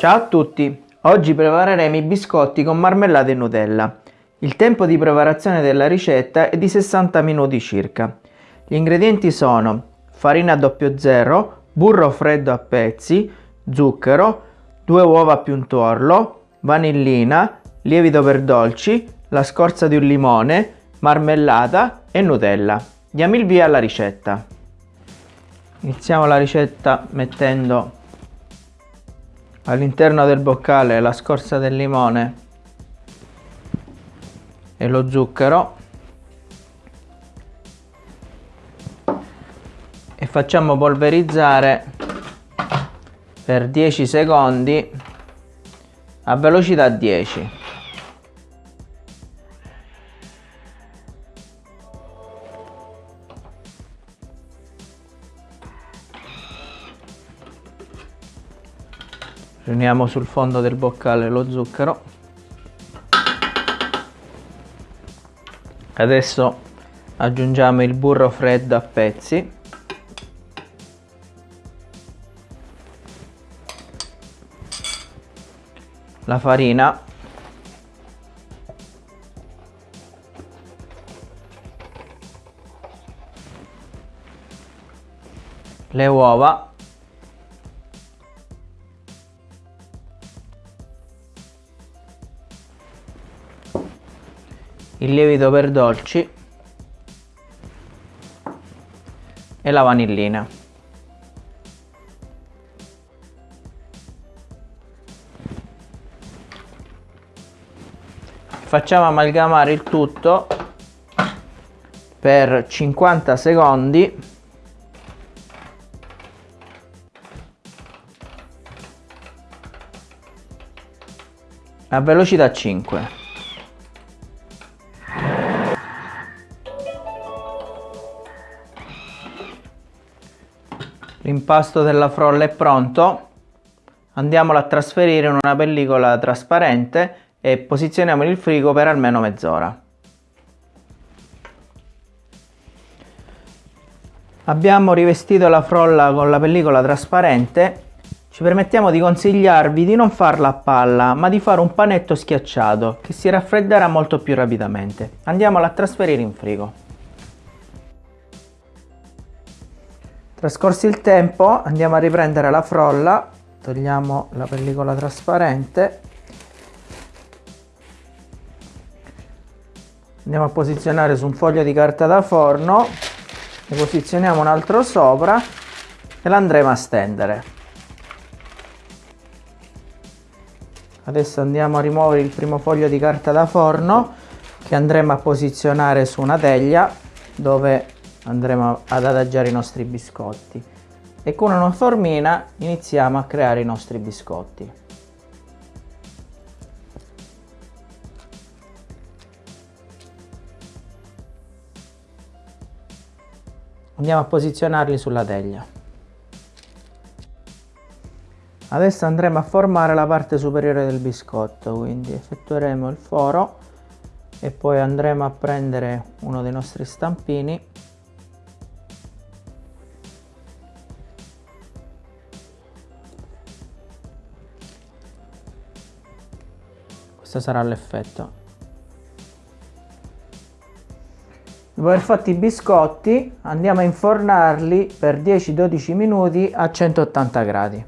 Ciao a tutti! Oggi prepareremo i biscotti con marmellata e Nutella. Il tempo di preparazione della ricetta è di 60 minuti circa. Gli ingredienti sono farina 00, burro freddo a pezzi, zucchero, 2 uova più un tuorlo, vanillina, lievito per dolci, la scorza di un limone, marmellata e Nutella. Diamo il via alla ricetta. Iniziamo la ricetta mettendo all'interno del boccale la scorza del limone e lo zucchero. E facciamo polverizzare per 10 secondi a velocità 10 riuniamo sul fondo del boccale lo zucchero. Adesso aggiungiamo il burro freddo a pezzi. La farina. Le uova il lievito per dolci e la vanillina. Facciamo amalgamare il tutto per 50 secondi a velocità 5. L'impasto della frolla è pronto. Andiamolo a trasferire in una pellicola trasparente e posizioniamo il frigo per almeno mezz'ora. Abbiamo rivestito la frolla con la pellicola trasparente. Ci permettiamo di consigliarvi di non farla a palla, ma di fare un panetto schiacciato che si raffredderà molto più rapidamente. Andiamola a trasferire in frigo. Trascorso il tempo andiamo a riprendere la frolla, togliamo la pellicola trasparente, andiamo a posizionare su un foglio di carta da forno, ne posizioniamo un altro sopra e l'andremo a stendere. Adesso andiamo a rimuovere il primo foglio di carta da forno che andremo a posizionare su una teglia dove andremo ad adagiare i nostri biscotti e con una formina iniziamo a creare i nostri biscotti. Andiamo a posizionarli sulla teglia. Adesso andremo a formare la parte superiore del biscotto, quindi effettueremo il foro e poi andremo a prendere uno dei nostri stampini questo sarà l'effetto. Dopo aver fatto i biscotti andiamo a infornarli per 10-12 minuti a 180 gradi.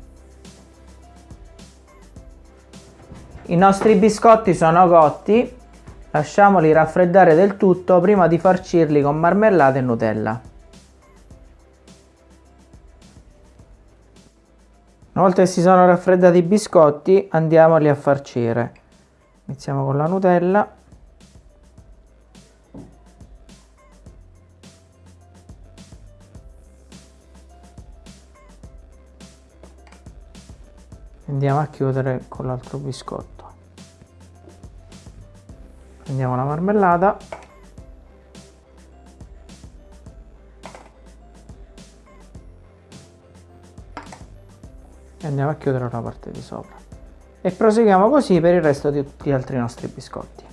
I nostri biscotti sono cotti lasciamoli raffreddare del tutto prima di farcirli con marmellata e nutella. Una volta che si sono raffreddati i biscotti andiamoli a farcire iniziamo con la Nutella. Andiamo a chiudere con l'altro biscotto. Prendiamo la marmellata. E andiamo a chiudere la parte di sopra e proseguiamo così per il resto di tutti gli altri nostri biscotti.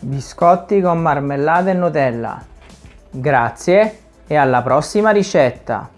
Biscotti con marmellata e Nutella. Grazie e alla prossima ricetta!